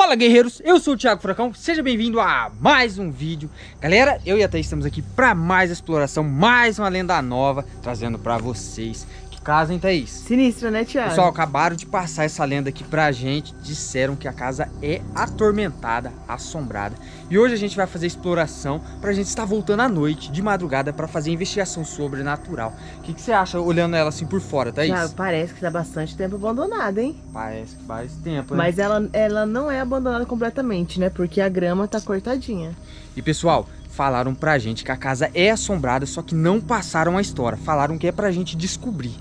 Fala guerreiros, eu sou o Thiago Furacão, seja bem-vindo a mais um vídeo. Galera, eu e a Thaís estamos aqui para mais exploração, mais uma lenda nova Trazendo para vocês casa, hein, Thaís? Sinistra, né, Thiago? Pessoal, acabaram de passar essa lenda aqui pra gente. Disseram que a casa é atormentada, assombrada. E hoje a gente vai fazer exploração pra gente estar voltando à noite, de madrugada, pra fazer investigação sobrenatural. O que, que você acha olhando ela assim por fora, Thaís? Thiago, parece que tá bastante tempo abandonada, hein? Parece que faz tempo, né? Mas ela, ela não é abandonada completamente, né? Porque a grama tá cortadinha. E, pessoal, falaram pra gente que a casa é assombrada, só que não passaram a história. Falaram que é pra gente descobrir.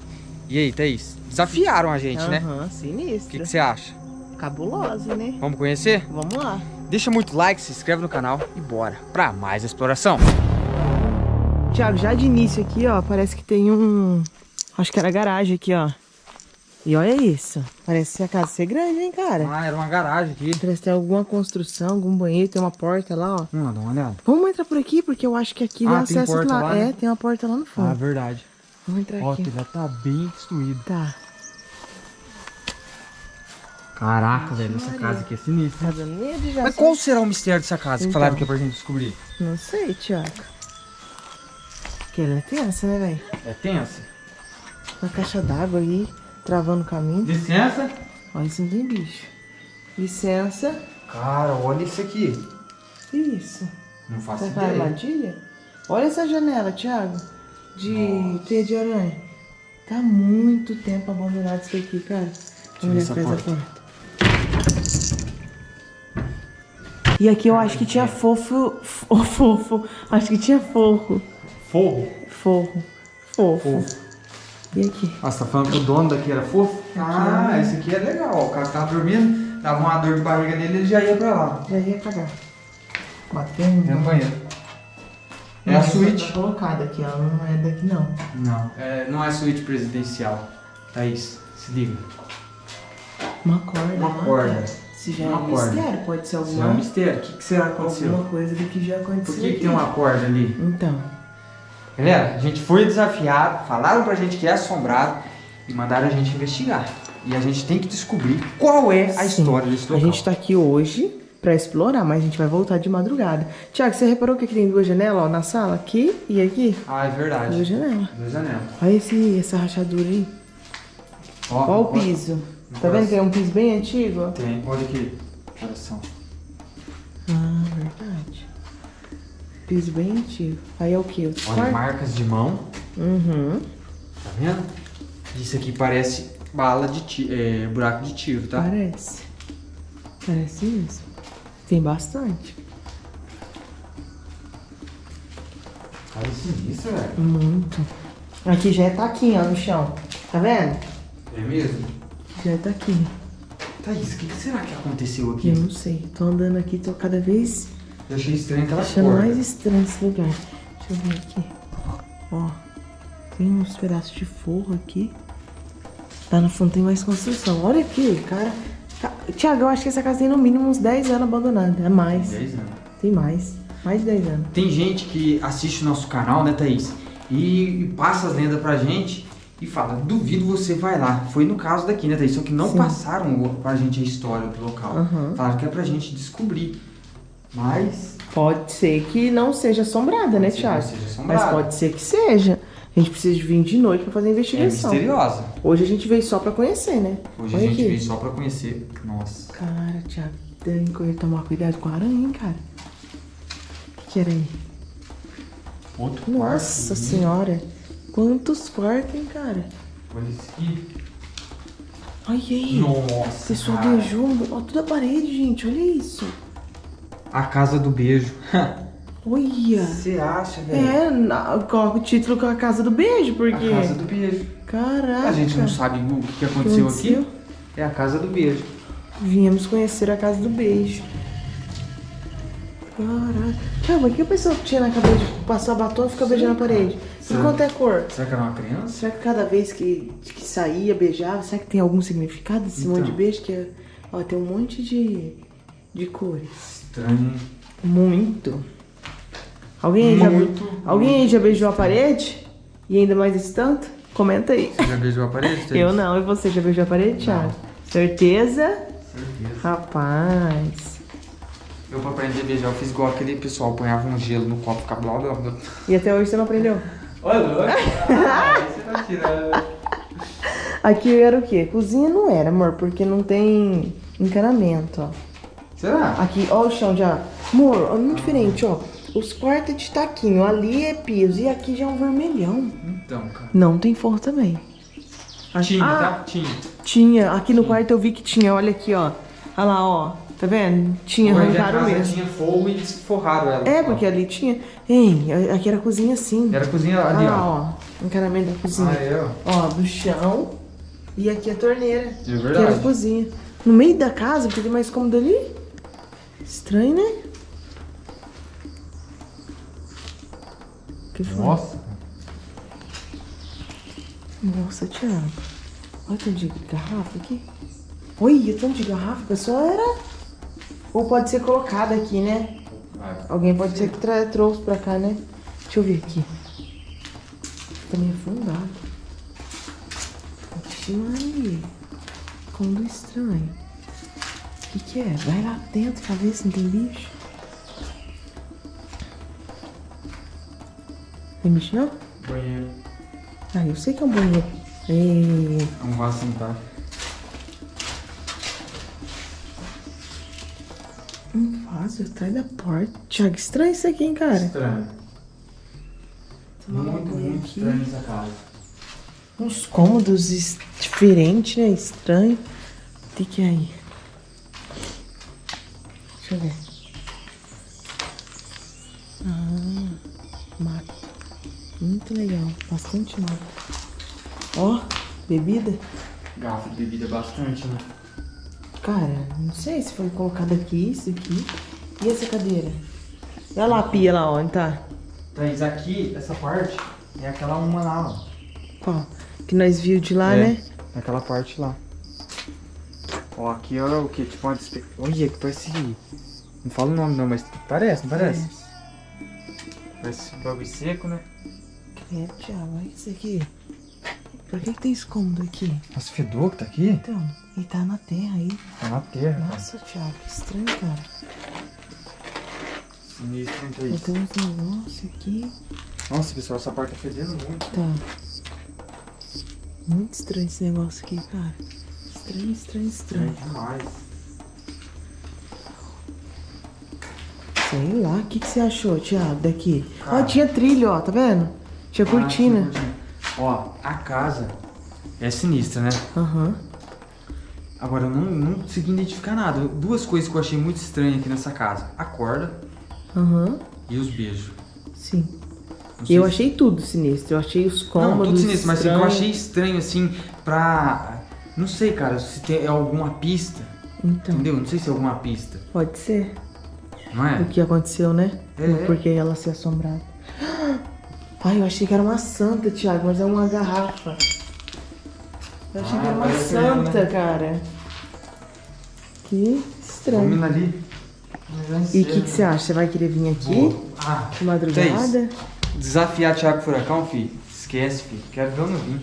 E aí, Thaís? Desafiaram a gente, uhum, né? Aham, sinistro. O que, que você acha? Cabulosa, né? Vamos conhecer? Vamos lá. Deixa muito like, se inscreve no canal e bora pra mais exploração. Tiago, já de início aqui, ó, parece que tem um... Acho que era garagem aqui, ó. E olha isso. Parece a casa ser grande, hein, cara? Ah, era uma garagem aqui. Parece que tem alguma construção, algum banheiro, tem uma porta lá, ó. Vamos lá, dá uma olhada. Vamos entrar por aqui, porque eu acho que aqui ah, dá acesso lá. lá né? É, tem uma porta lá no fundo. Ah, verdade. Vamos entrar Ó, aqui. Ó, já tá bem destruído. Tá. Caraca, velho, essa casa aqui é sinistra. Tá dando medo já. Mas qual será o mistério dessa casa então, que falaram que é pra gente descobrir? Não sei, Tiago. Que ela é tensa, né, velho? É tensa? Uma caixa d'água aí, travando o caminho. Licença? Olha, isso não tem bicho. Licença. Cara, olha isso aqui. Isso? Não faço Será ideia. Será armadilha? Olha essa janela, Thiago de teia de aranha. Tá muito tempo abandonado isso aqui, cara. Vamos ver atrás da porta. E aqui eu acho que tinha fofo. Oh, fofo. Acho que tinha forro. Forro? Forro. Fofo. fofo. E aqui? Ah, você tá falando que o dono daqui era fofo? Ah, é... esse aqui é legal. O cara tava dormindo, dava uma dor de barriga nele, ele já ia pra lá. Já ia pra cá. Batendo. Tem um banheiro. É a suíte. Tá colocada aqui, ela não é daqui não. Não, é, não é suíte presidencial. Thaís, se liga. Uma corda. Uma corda. Se já uma é um corda. mistério, pode ser alguma... Se é um mistério, o que, que será que aconteceu? Alguma coisa do que já aconteceu Por que, que tem uma corda ali? Então. Galera, a gente foi desafiado, falaram pra gente que é assombrado e mandaram a gente investigar. E a gente tem que descobrir qual é a Sim. história desse local. A gente tá aqui hoje pra explorar, mas a gente vai voltar de madrugada. Tiago, você reparou que aqui tem duas janelas, ó, na sala? Aqui e aqui? Ah, é verdade. Duas janelas. Duas janelas. Olha esse, essa rachadura aí. Ó, ó o piso. Ó, tá vendo que é um piso bem antigo? Tem, olha aqui. Coração. Ah, verdade. Piso bem antigo. Aí é o que? Olha, marcas de mão. Uhum. Tá vendo? Isso aqui parece bala de tiro, é, buraco de tiro, tá? Parece. Parece isso. Tem bastante. Olha sinistro, velho. Muito. Aqui já é taquinho, ó, no chão. Tá vendo? É mesmo? Já é taquinho. Thaís, o que será que aconteceu aqui? Eu não sei. Tô andando aqui, tô cada vez... Eu achei estranho aquela Achando porta. mais estranho esse lugar. Deixa eu ver aqui. Ó. Tem uns pedaços de forro aqui. Lá no fundo tem mais construção. Olha aqui, cara. Tiago, eu acho que essa casa tem no mínimo uns 10 anos abandonada. É mais. 10 anos? Tem mais. Mais de 10 anos. Tem gente que assiste o nosso canal, né, Thaís? E passa as lendas pra gente e fala, duvido você vai lá. Foi no caso daqui, né, Thaís? Só que não Sim. passaram pra gente a história do local. Uhum. Falaram que é pra gente descobrir. Mas... Pode ser que não seja assombrada, né, Thiago? Seja assombrada. Mas pode ser que seja. A gente precisa de vir de noite pra fazer a investigação. É misteriosa. Hoje a gente veio só pra conhecer, né? Hoje Olha a gente aqui. veio só pra conhecer. Nossa. Cara, Thiago, tem que tomar cuidado com a aranha, hein, cara? O que, era aí? Outro Nossa quarto, senhora. Quantos quartos, hein, cara? Olha isso aqui. Olha aí. Nossa, Pessoal beijou. Olha toda a parede, gente. Olha isso. A casa do beijo. Olha! Você acha, velho? É, coloca o título com a Casa do Beijo, porque... A Casa do Beijo. Caraca! A gente não sabe o que aconteceu, aconteceu? aqui. É a Casa do Beijo. Viemos conhecer a Casa do Beijo. Caraca. Tiago, o que a pessoa tinha na cabeça de passar batom e ficar beijando a parede? Será, quanto é cor? Será que era uma criança? Será que cada vez que, que saía, beijava, será que tem algum significado esse então. monte de beijo? Que é, ó, tem um monte de, de cores. Estranho. Muito. Alguém, aí já, alguém já beijou a parede? E ainda mais esse tanto? Comenta aí. Você já beijou a parede? Eu não. E você já beijou a parede, Thiago? Certeza? Certeza. Rapaz. Eu pra aprender a beijar, eu fiz igual aquele pessoal, ponhava um gelo no copo, ficava blá blá blá. E até hoje você não aprendeu? Olha, olha. Ah, você tá tirando. Aqui era o quê? Cozinha não era, amor, porque não tem encanamento, ó. Será? Aqui, ó o chão já. Amor, ó, muito diferente, ó. Os quartos é de taquinho, ali é piso e aqui já é um vermelhão. Então, cara. Não tem forro também. Tinha, Ah, tá? Tinha. Tinha, aqui no quarto eu vi que tinha, olha aqui, ó. Olha lá, ó. Tá vendo? Tinha, Hoje a arrancaram casa mesmo. tinha fogo e desforraram ela. É, porque ali tinha. Hein, aqui era a cozinha assim. Era a cozinha Olha ali, lá, ó. ó. Encanamento da cozinha. Ah, é, ó. Ó, do chão. E aqui a torneira. É Que era a verdade. cozinha. No meio da casa, porque tem mais cômodo ali. Estranho, né? Que foi? Nossa. Nossa, Thiago. Olha o tanto de garrafa aqui. Olha, tanto de garrafa. A pessoa era... Ou pode ser colocada aqui, né? Vai. Alguém pode ser que tra- trouxe pra cá, né? Deixa eu ver aqui. Tá meio afundado. Vixe, Maria. Como estranho. O que que é? Vai lá dentro pra ver se não tem bicho. Tem bicho não? Banheiro. Ah, eu sei que é um banheiro. É... Vamos lá sentar. Um vaso atrás da porta. Thiago, estranho isso aqui, hein, cara? Estranho. Um Muito, muito aqui. estranho essa casa. Uns cômodos es- diferentes, né? Estranho. O que que é aí? Deixa eu ver. Ah, mato. Muito legal. Bastante mato. Ó, bebida. Garrafa de bebida bastante, né? Cara, não sei se foi colocado aqui, isso aqui. E essa cadeira? Olha lá a pia lá, onde tá? Thaís, aqui, essa parte, é aquela uma lá, ó. Qual? Que nós viu de lá, É, né? Naquela parte lá. Ó, aqui é o que? Tipo uma despe... Olha, que parece... Não falo o nome não, mas parece, não parece? Parece bagulho seco, né? É, Thiago, olha isso aqui. Por que, que tem esse cômodo aqui? Nossa, fedor que tá aqui? Então, e tá na terra aí. Tá na terra, cara. Nossa, Thiago, que estranho, cara. Sinistro, Eu Thaís? tenho uns negócios aqui. Nossa, pessoal, essa porta tá fedendo muito. Tá. Muito estranho esse negócio aqui, cara. Estranho, estranho, É estranho. demais. Sei lá, o que, que você achou, Thiago, daqui? Ó, Cara. tinha trilho, ó, tá vendo? Tinha Ah, cortina. Ó, a casa é sinistra, né? Aham. Agora, eu não, não consegui identificar nada. Duas coisas que eu achei muito estranhas aqui nessa casa. A corda Aham. e os beijos. Sim. Eu se- achei tudo sinistro. Eu achei os cômodos. Não, tudo sinistro, mas eu achei estranho, assim, pra... Não sei, cara, se tem alguma pista, Então, entendeu? Não sei se é alguma pista, pode ser. não é? O que aconteceu, né? É. Porque ela se assombrada. Ai, eu achei que era uma santa, Thiago, mas é uma garrafa. Eu achei Ah, que era uma parece mesmo, santa, né? cara. Que estranho. Domina ali. E o que, que você acha? Você vai querer vir aqui Boa. Ah, de madrugada? desafiar Thiago Furacão, filho. Esquece, filho. Quero ver não vim.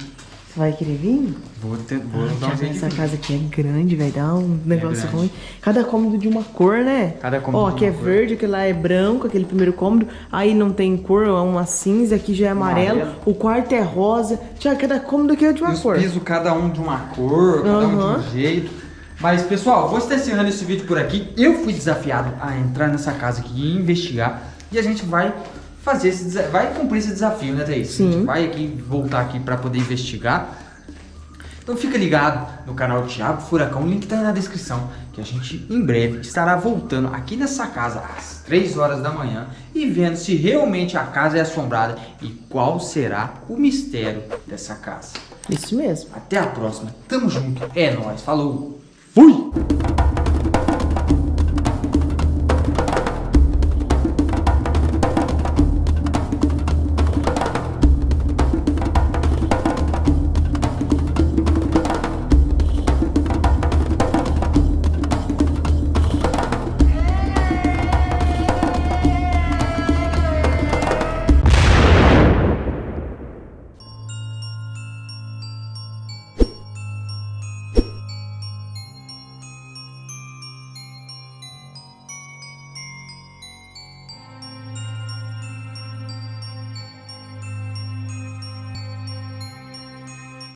Vai querer vir? Vou, ter, vou Ai, dar um jeito essa casa aqui é grande, vai dar um negócio grande. ruim. Cada cômodo de uma cor, né? Cada cômodo Ó, aqui é cor. verde, aquele lá é branco, aquele primeiro cômodo. Aí não tem cor, é uma cinza, aqui já é amarelo. Amarelo. O quarto é rosa. Tiago, cada cômodo aqui é de uma os cor. pisos, cada um de uma cor, cada um de um jeito. Mas, pessoal, vou estar encerrando esse vídeo por aqui. Eu fui desafiado a entrar nessa casa aqui e investigar. E a gente vai fazer esse desa- vai cumprir esse desafio, né, Thaís? A Sim. gente vai aqui voltar aqui para poder investigar. Então fica ligado no canal Thiago Furacão, o link tá aí na descrição, que a gente em breve estará voltando aqui nessa casa às 3 horas da manhã e vendo se realmente a casa é assombrada e qual será o mistério dessa casa. Isso mesmo. Até a próxima. Tamo junto. É nóis. Falou. Fui!